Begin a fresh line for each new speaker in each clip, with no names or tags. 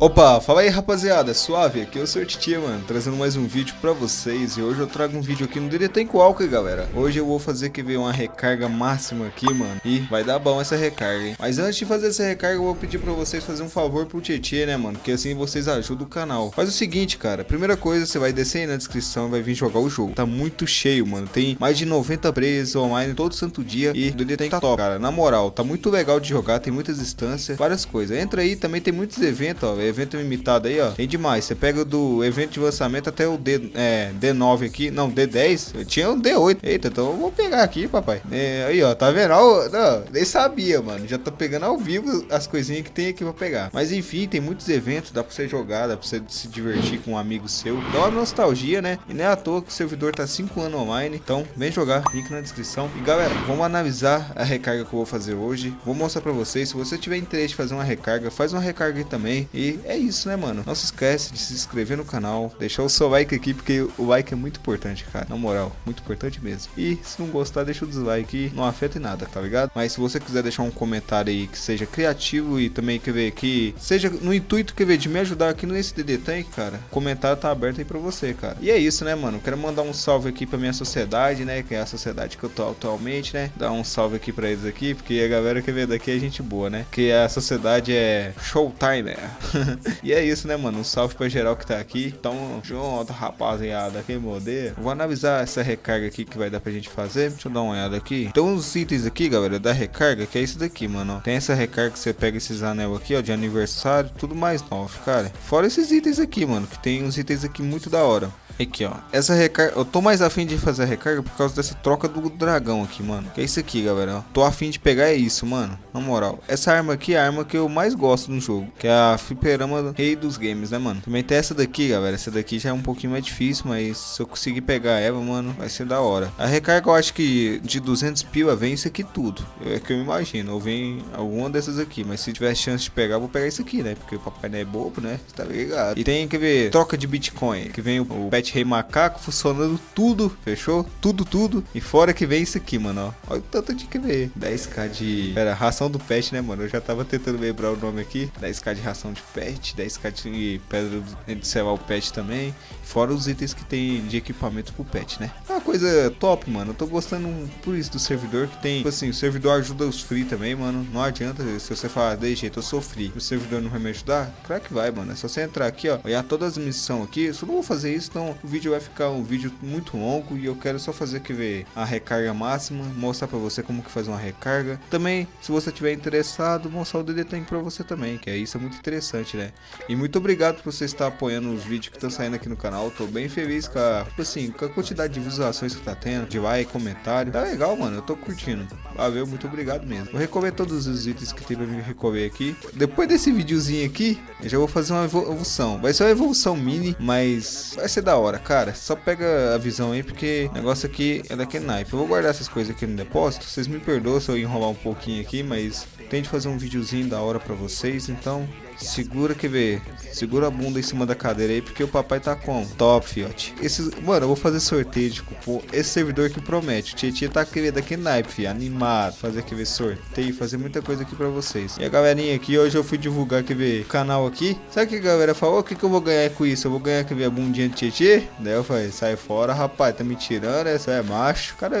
Opa, fala aí rapaziada, suave, aqui é o Sr. Titia, mano, trazendo mais um vídeo pra vocês. E hoje eu trago um vídeo aqui no DD Tank Walker, galera. Hoje eu vou fazer que ver uma recarga máxima aqui, mano. E vai dar bom essa recarga, hein? Mas antes de fazer essa recarga, eu vou pedir pra vocês fazer um favor pro Tietê, né, mano? Porque assim vocês ajudam o canal. Faz o seguinte, cara, primeira coisa, você vai descer aí na descrição e vai vir jogar o jogo. Tá muito cheio, mano, tem mais de 90 presos online todo santo dia E o DD Tank tá top, cara, na moral, tá muito legal de jogar, tem muitas instâncias, várias coisas. Entra aí, também tem muitos eventos, ó, evento limitado aí, ó. Tem demais. Você pega do evento de lançamento até o D, é, D9 aqui. Não, D10. Eu tinha um D8. Eita, então eu vou pegar aqui, papai. É, aí, ó. Tá vendo? Ó, não, nem sabia, mano. Já tô pegando ao vivo as coisinhas que tem aqui pra pegar. Mas enfim, tem muitos eventos. Dá pra você jogar, dá pra você se divertir com um amigo seu. Dá uma nostalgia, né? E não é à toa que o servidor tá 5 anos online. Então, vem jogar. Link na descrição. E galera, vamos analisar a recarga que eu vou fazer hoje. Vou mostrar pra vocês. Se você tiver interesse de fazer uma recarga, faz uma recarga aí também. E é isso né, mano? Não se esquece de se inscrever no canal, deixar o seu like aqui, porque o like é muito importante, cara. Na moral, muito importante mesmo. E se não gostar, deixa o dislike, não afeta em nada, tá ligado? Mas se você quiser deixar um comentário aí que seja criativo e também quer ver que seja no intuito quer ver de me ajudar aqui nesse DD Tank, cara, o comentário tá aberto aí pra você, cara. E é isso, né, mano? Quero mandar um salve aqui pra minha sociedade, né, que é a sociedade que eu tô atualmente, né? Dar um salve aqui pra eles aqui, porque a galera que vê daqui é gente boa, né? Que a sociedade é Showtime, né? E é isso, né, mano? Um salve pra geral que tá aqui. Tamo junto, rapaziada. Quem modelo. Vou analisar essa recarga aqui que vai dar pra gente fazer. Deixa eu dar uma olhada aqui. Então, os itens aqui, galera, da recarga, que é isso daqui, mano. Tem essa recarga que você pega esses anel aqui, ó, de aniversário. Tudo mais novo, cara. Fora esses itens aqui, mano, que tem uns itens aqui muito da hora. Aqui, ó. Essa recarga... Eu tô mais afim de fazer a recarga por causa dessa troca do dragão aqui, mano. Que é isso aqui, galera. Tô afim de pegar é isso, mano. Na moral. Essa arma aqui é a arma que eu mais gosto no jogo. Que é a fliperama rei dos games, né, mano? Também tem essa daqui, galera. Essa daqui já é um pouquinho mais difícil, mas se eu conseguir pegar ela, mano, vai ser da hora. A recarga eu acho que de 200 pila vem isso aqui tudo. É que eu imagino. Ou vem alguma dessas aqui. Mas se tiver chance de pegar, vou pegar isso aqui, né? Porque o papai não é bobo, né? Tá ligado? E tem, quer ver, troca de Bitcoin. Que vem o, o Pet Rei Macaco funcionando tudo, fechou? Tudo, tudo. E fora que vem isso aqui, mano, ó. Olha o tanto de que ver. 10k de... Pera, ração do pet, né, mano? Eu já tava tentando lembrar o nome aqui. 10k de ração de pet, 10k de pedra de o pet também. Fora os itens que tem de equipamento pro pet, né? É uma coisa top, mano. Eu tô gostando por isso do servidor que tem... Tipo assim, o servidor ajuda os free também, mano. Não adianta se você falar, de jeito, eu sou free. O servidor não vai me ajudar? Claro que vai, mano. É só você entrar aqui, ó. Olhar todas as missões aqui. Eu só não vou fazer isso, então o vídeo vai ficar um vídeo muito longo e eu quero só fazer aqui ver a recarga máxima, mostrar para você como que faz uma recarga. Também, se você tiver interessado, mostrar o DD Tank para você também, que é isso é muito interessante, né? E muito obrigado por você estar apoiando os vídeos que estão saindo aqui no canal. Tô bem feliz com a, tipo assim, com a quantidade de visualizações que tá tendo, de like, comentário. Tá legal, mano. Eu tô curtindo. Valeu, muito obrigado mesmo. Vou recolher todos os itens que tem pra me recolher aqui. Depois desse videozinho aqui, eu já vou fazer uma evolução. Vai ser uma evolução mini, mas vai ser da hora, cara só pega a visão aí, porque o negócio aqui é daquele naipe. Eu vou guardar essas coisas aqui no depósito. Vocês me perdoam se eu enrolar um pouquinho aqui, mas tente fazer um videozinho da hora pra vocês, então segura que vê. Segura a bunda em cima da cadeira aí, porque o papai tá com top, fiote. Esse, mano, eu vou fazer sorteio de cupom. Esse servidor que promete. O Tietchan tá querendo aqui naipe, fi, animado. Fazer aqui ver sorteio, fazer muita coisa aqui pra vocês. E a galerinha aqui, hoje eu fui divulgar que ver canal aqui. Sabe o que a galera falou? O que, que eu vou ganhar com isso? Eu vou ganhar que ver a bundinha de Tietchan? Daí eu falei, sai fora, rapaz, tá me tirando, essa é macho. O cara,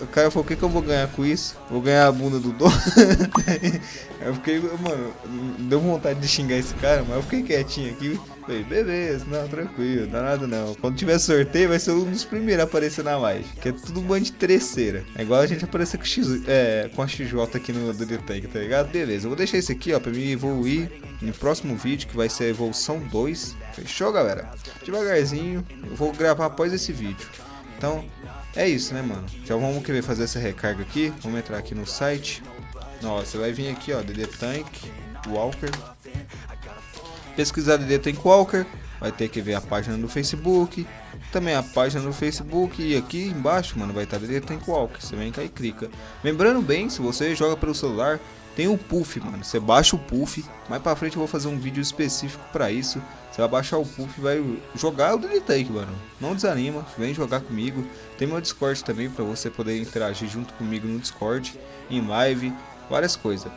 o cara falou, o que, que eu vou ganhar com isso? Vou ganhar a bunda do dono. eu fiquei, mano, deu vontade de xingar esse cara, mas eu fiquei quietinho aqui. Falei, beleza, não, tranquilo, dá nada não. Quando tiver sorteio, vai ser um dos primeiros a aparecer na live. Que é tudo um bando de terceira. É igual a gente aparecer com, X, é, com a XJ aqui no do Tank, tá ligado? Beleza, eu vou deixar esse aqui, ó, pra me evoluir no próximo vídeo, que vai ser a evolução 2. Fechou, galera? Devagarzinho, eu vou gravar após esse vídeo. Então, é isso, né, mano? Já vamos querer fazer essa recarga aqui. Vamos entrar aqui no site. Nossa, você vai vir aqui, ó, DD Tank, Walker. Pesquisar DD Walker, vai ter que ver a página do Facebook, também a página do Facebook e aqui embaixo, mano, vai estar DD Walker. Você vem cá e clica. Lembrando bem, se você joga pelo celular, tem o Puff, mano. Você baixa o Puff. Mais pra frente eu vou fazer um vídeo específico pra isso. Você vai baixar o Puff e vai jogar o DD mano. Não desanima, vem jogar comigo. Tem meu Discord também pra você poder interagir junto comigo no Discord, em live várias coisas.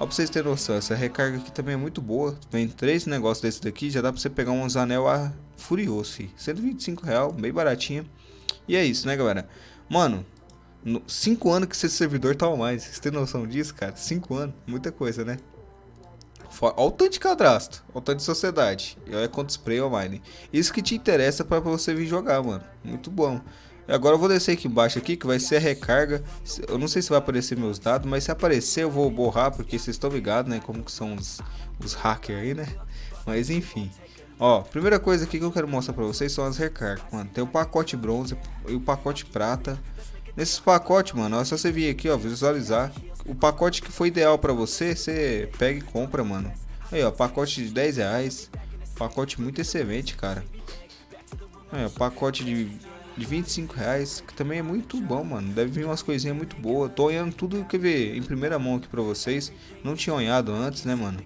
Ó pra vocês terem noção, essa recarga aqui também é muito boa. Vem três negócios desse daqui, já dá pra você pegar uns anel a furioso, fi. 125 real, bem baratinha. E é isso, né, galera? Mano, 5 anos que esse servidor tá mais. Vocês têm noção disso, cara? 5 anos, muita coisa, né? Olha o tanto de cadastro, olha o tanto de sociedade. E olha quanto spray online. Isso que te interessa para você vir jogar, mano. Muito bom. Agora eu vou descer aqui embaixo aqui, que vai ser a recarga. Eu não sei se vai aparecer meus dados, mas se aparecer eu vou borrar, porque vocês estão ligados, né? Como que são os, os hackers aí, né? Mas enfim. Ó, primeira coisa aqui que eu quero mostrar pra vocês são as recargas, mano. Tem o pacote bronze e o pacote prata. Nesses pacotes, mano, é só você vir aqui, ó, visualizar. O pacote que foi ideal pra você, você pega e compra, mano. Aí, ó, pacote de 10 reais. Pacote muito excelente, cara. Ó, pacote de, de 25 reais, que também é muito bom, mano. Deve vir umas coisinhas muito boas. Tô olhando tudo, quer ver, em primeira mão aqui pra vocês. Não tinha olhado antes, né, mano?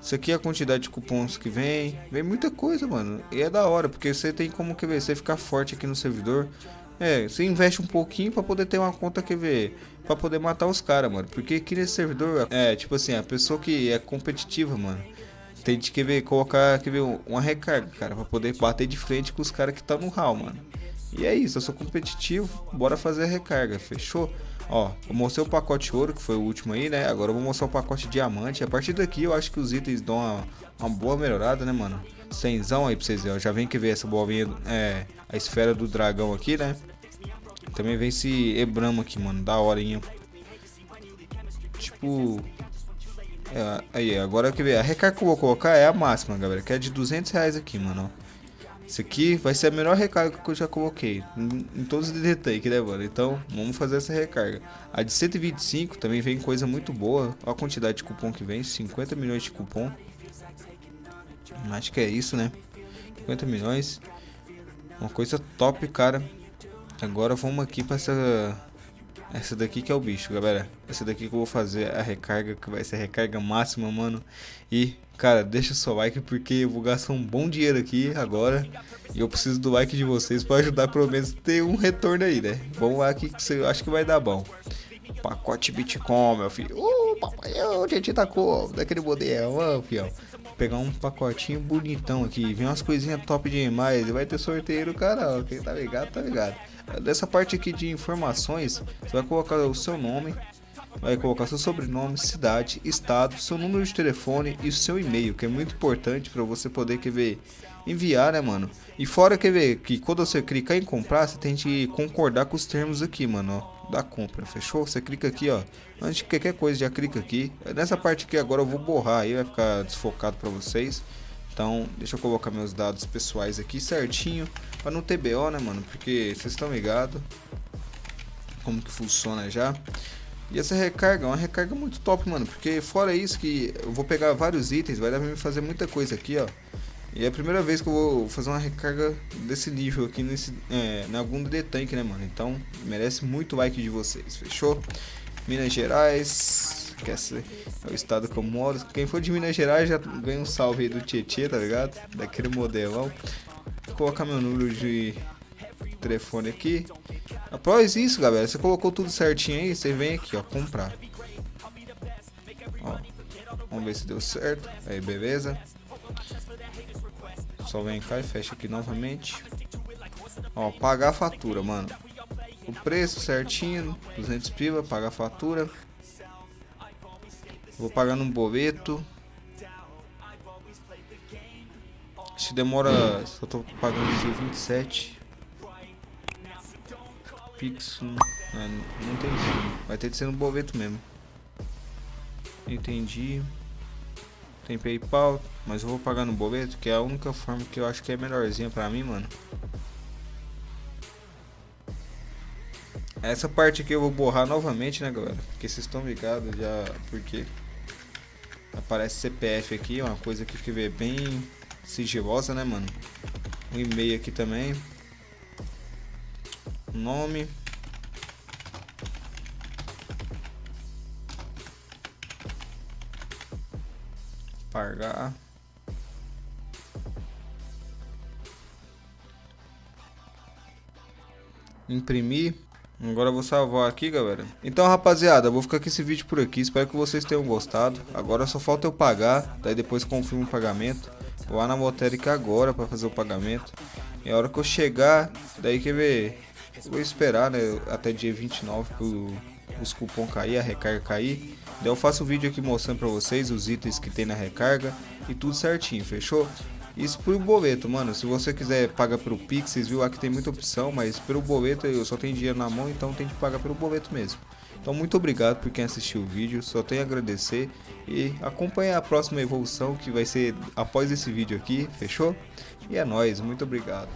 Isso aqui é a quantidade de cupons que vem. Vem muita coisa, mano. E é da hora, porque você tem como, ver, você ficar forte aqui no servidor. É, você investe um pouquinho para poder ter uma conta que ver, para poder matar os caras, mano. Porque aqui nesse servidor, é, tipo assim, a pessoa que é competitiva, mano, tem de que ver, colocar, quer ver, uma recarga, cara, para poder bater de frente com os caras que tá no hall, mano. E é isso, eu sou competitivo, bora fazer a recarga, fechou? Ó, eu mostrei o pacote ouro, que foi o último aí, né? Agora eu vou mostrar o pacote diamante. A partir daqui eu acho que os itens dão uma, uma boa melhorada, né, mano? Cenzão aí pra vocês verem, ó. Já vem que ver essa bolinha, é, a esfera do dragão aqui, né? Também vem esse Ebramo aqui, mano. Da horinha. Tipo... É, aí, agora que ver. A recarga que eu vou colocar é a máxima, galera. Que é de 200 reais aqui, mano. Isso aqui vai ser a melhor recarga que eu já coloquei. Em, todos os detalhes, né, mano? Então, vamos fazer essa recarga. A de 125 também vem coisa muito boa. Olha a quantidade de cupom que vem. 50 milhões de cupom. Acho que é isso, né? 50 milhões. Uma coisa top, cara. Agora vamos aqui para essa essa daqui que é o bicho, galera. Essa daqui que eu vou fazer a recarga, que vai ser a recarga máxima, mano. E, cara, deixa o seu like porque eu vou gastar um bom dinheiro aqui agora. E eu preciso do like de vocês para ajudar pelo menos ter um retorno aí, né? Vamos lá que eu acho que vai dar bom. Pacote Bitcoin, meu filho. Uh, papai, o gente tá com daquele modelo, ó, fião. Vou pegar um pacotinho bonitão aqui. Vem umas coisinhas top demais. Vai ter sorteio no canal. Quem tá ligado, tá ligado. Dessa parte aqui de informações, você vai colocar o seu nome, vai colocar seu sobrenome, cidade, estado, seu número de telefone e o seu e-mail, que é muito importante para você poder quer ver, enviar, né, mano? E fora quer ver que quando você clicar em comprar, você tem que concordar com os termos aqui, mano, ó, da compra, fechou? Você clica aqui, ó, antes de qualquer coisa já clica aqui. Nessa parte aqui agora eu vou borrar aí, vai ficar desfocado para vocês. Então, deixa eu colocar meus dados pessoais aqui certinho, para não ter BO, né, mano? Porque vocês estão ligados como que funciona já. E essa recarga é uma recarga muito top, mano, porque fora isso que eu vou pegar vários itens, vai dar pra mim fazer muita coisa aqui, ó. E é a primeira vez que eu vou fazer uma recarga desse nível aqui nesse, é, na algum de tanque, né, mano? Então, merece muito like de vocês, fechou? Minas Gerais, que é o estado que eu moro. Quem for de Minas Gerais já ganha um salve aí do Tietê, tá ligado? Daquele modelão. Vou colocar meu número de telefone aqui. Após isso, galera, você colocou tudo certinho aí, você vem aqui, ó, comprar. Ó, vamos ver se deu certo. Aí, beleza. Só vem cá e fecha aqui novamente. Ó, pagar a fatura, mano. O preço certinho, 200 piva, pagar a fatura. Vou pagar num boleto. Se demora. Só tô pagando dia 27. Pix. Não, não tem Vai ter que ser no boleto mesmo. Entendi. Tem PayPal, mas eu vou pagar no boleto, que é a única forma que eu acho que é melhorzinha pra mim, mano. Essa parte aqui eu vou borrar novamente, né, galera? Porque vocês estão ligados já, porque Aparece CPF aqui, uma coisa que fica bem sigilosa, né, mano? Um e-mail aqui também. Nome. Pagar. Imprimir. Agora eu vou salvar aqui, galera. Então, rapaziada, eu vou ficar com esse vídeo por aqui. Espero que vocês tenham gostado. Agora só falta eu pagar, daí depois confirmo o pagamento. Vou lá na Motérica agora para fazer o pagamento. E a hora que eu chegar, daí quer ver... vou esperar, né, até dia 29 pro os cupom cair, a recarga cair. Daí eu faço um vídeo aqui mostrando pra vocês os itens que tem na recarga e tudo certinho, fechou? Isso pro boleto, mano. Se você quiser pagar pelo Pix, vocês aqui tem muita opção, mas pelo boleto eu só tenho dinheiro na mão, então tem que pagar pelo boleto mesmo. Então muito obrigado por quem assistiu o vídeo, só tenho a agradecer e acompanhe a próxima evolução que vai ser após esse vídeo aqui, fechou? E é nóis, muito obrigado.